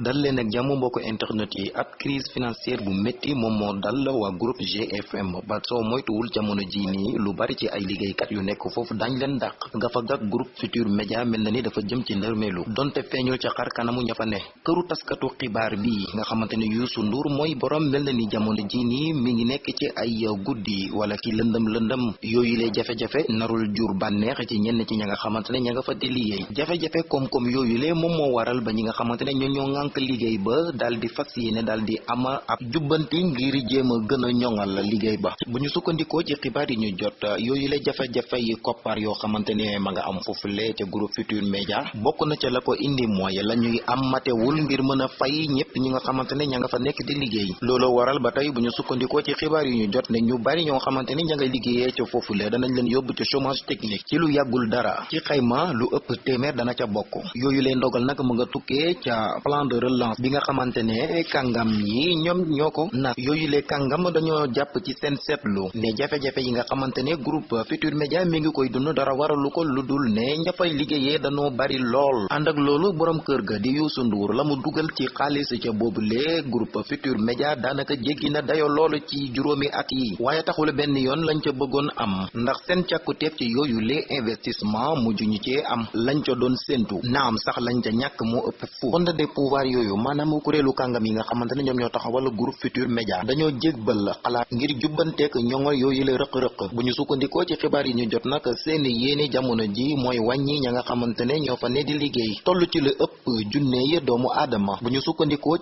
dal leen ak jàmm mbokk internet yi ab crise financière bu métti moom moo dal waa groupe GFM ba soo moytuwul jamono ji nii lu bari ci ay liggéeykat yu nekk foofu dañ leen dàq. Nga fa gak groupe Futur Média mel na ni dafa jëm ci ndërmeelu donte feeñul ca xar kanamu ña fa ne. Këru taskatu xibaar bi nga xamante ne Youssou Ndour mooy borom mel na ni jamono ji nii mi ngi nekk ci ay guddi wala ci lëndëm lëndëm. Yooyu lay jafe-jafe narul jur bànneex ci ñenn ci ña nga xamante ne ña nga fa di liggéey. Jafe-jafe koom-koom yooyu lee moom moo waral ba ñi nga xamante ne ñoo ñoo ŋànk liggéey ba daal di fas yéene daal di ama ab jubbanti ngir jéem a gën a ñoŋal liggéey ba. Bu ñu sukkandikoo ci xibaar yi ñu jot yooyu la jafe-jafe yi koppar yoo xamante ma nga am foofule ca groupe Futur Média bokk na ca la ko indi mooy la ñuy am matewul ngir mën a fay ñëpp ñi nga xamante ña nga fa nekk di liggéey. Loolu waral ba tey bu ñu sukkandikoo ci xibaar yi ñu jot ne ñu bari ñoo xamante ne ña nga liggéeyee ca foofule danañ leen yóbbu ca chômage technique. Ci lu yàggul dara ci xayma lu ëpp téeméer dana ca bokk. Yooyu leen ndogal nag mu nga tukkee ca plan de relance bi nga xamante ne kàngam yi ñoom ñoo ko nag yooyu le kàngam dañoo jàpp ci seen seetlu ne jafe-jafe yi nga xamante ne groupe Futur Média mi ngi koy dund dara waralu ko lu dul ne ña fay liggéeyee dañoo bari lool. ànd ak loolu borom kër ga di Youssou Ndour la mu dugal ci xaalis ca boobule groupe Futur Média daanaka jéggi na dayo loolu ci juróomi at yi. waaye taxul benn yoon lañ ca bëggoon am ndax seen càkkuteef ci yooyu le investissement mujj ñu cee am lañ ca doon séentu. naam sax lañ ca ñàkk moo ëpp fu. Fonde des pouvoirs yooyu maanaam kuréelu kàngam yi nga xamante ne ñoom ñoo taxawal groupe Futur Média dañoo jégbal xalaat ngir jubbanteek ñoŋol yooyu la rëq-rëq bu ñu sukkandikoo ci xibaar yi ñu jot nag seen yéene jamono ji mooy wàññi ña nga xamante ne ñoo fa ne di liggéey toll ci lu ëpp junne yi doomu aadama bu ñu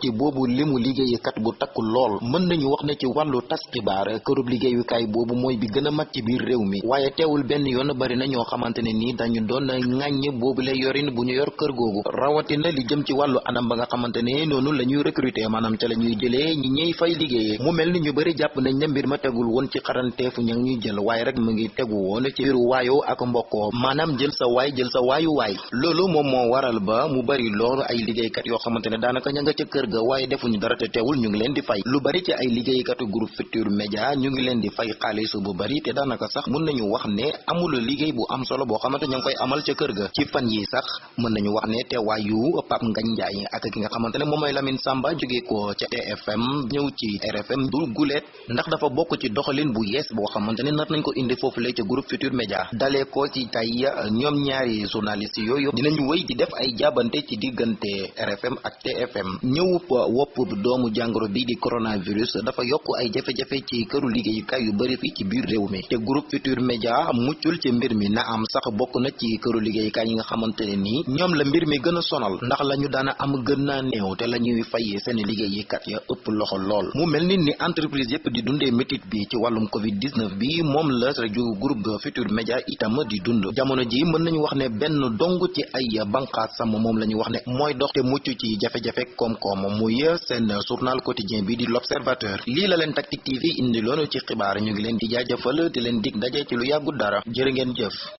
ci boobu limu liggéeykat bu takku lool mën nañu wax ne ci wàllu tas xibaar kërub liggéeyukaay boobu mooy bi gën a mag ci biir réew mi waaye teewul benn yoon bari na ñoo xamante ne nii dañu doon ŋàññ boobu la yorin bu yor kër googu rawatina li jëm ci wàllu anam ba nga xamante ne noonu la ñuy recruter maanaam ca la ñuy jëlee ñi ñuy fay liggéeyee mu mel ni ñu bëri jàpp nañ ne mbir ma tegul woon ci xaranteefu ña ñuy jël waaye rek mu ngi tegu woon ci biiru waayoo ak mbokkoo. Maanaam jël sa waay jël sa waayu waay. Loolu moom moo waral ba mu bari loolu ay liggéeykat yoo xamante ne daanaka ña nga ca kër ga waaye defuñu dara te teewul ñu ngi leen di fay. Lu bari ci ay liggéeykatu groupe Futur Média ñu ngi leen di fay xaalis bu bari te daanaka sax mën nañu wax ne amul liggéey bu am solo boo xamante ña ngi koy amal ca kër ga. Ci fan yi sax mën nañu wax ne teewaayu Pape Ngagne Ndiaye ak nga xamante ne moom mooy Lamine Samba jóge ko ca TFM ñëw ci RFM du guleet ndax dafa bokk ci doxalin bu yees boo xamante ne nar nañ ko indi foofu la ca groupe Futur Média dalee ko ci tey ñoom ñaari journalistes yooyu dinañu wéy di def ay jaabante ci diggante RFM ak TFM ñëw wopp doomu jàngoro bi di coronavirus dafa yokk ay jafe-jafe ci këru liggéeyukaay yu bari fii ci biir réew mi. Te groupe Futur Média muccul ci mbir mi na am sax bokk na ci këru liggéeyukaay yi nga xamante ne nii ñoom la mbir mi gën a sonal ndax la ñu daana am gën naa néew te la ñuy fayee seen liggéeykat ya ëpp loxo lool. Mu mel ni entreprise yépp di dundee métit bi ci wàllum covid 19 bi moom la rajo groupe Futur Média itam di dund. Jamono ji mën nañu wax ne benn dong ci ay banqaasam moom la ñu wax ne mooy dox te mucc ci jafe-jafe koom-koom. Muy seen journal quotidien bi di l'observateur. Lii la leen Tactic TV indi loonu ci xibaar. Ñu ngi leen di jaajëfal di leen dig daje ci lu yàggu dara. Jërë ngeen jëf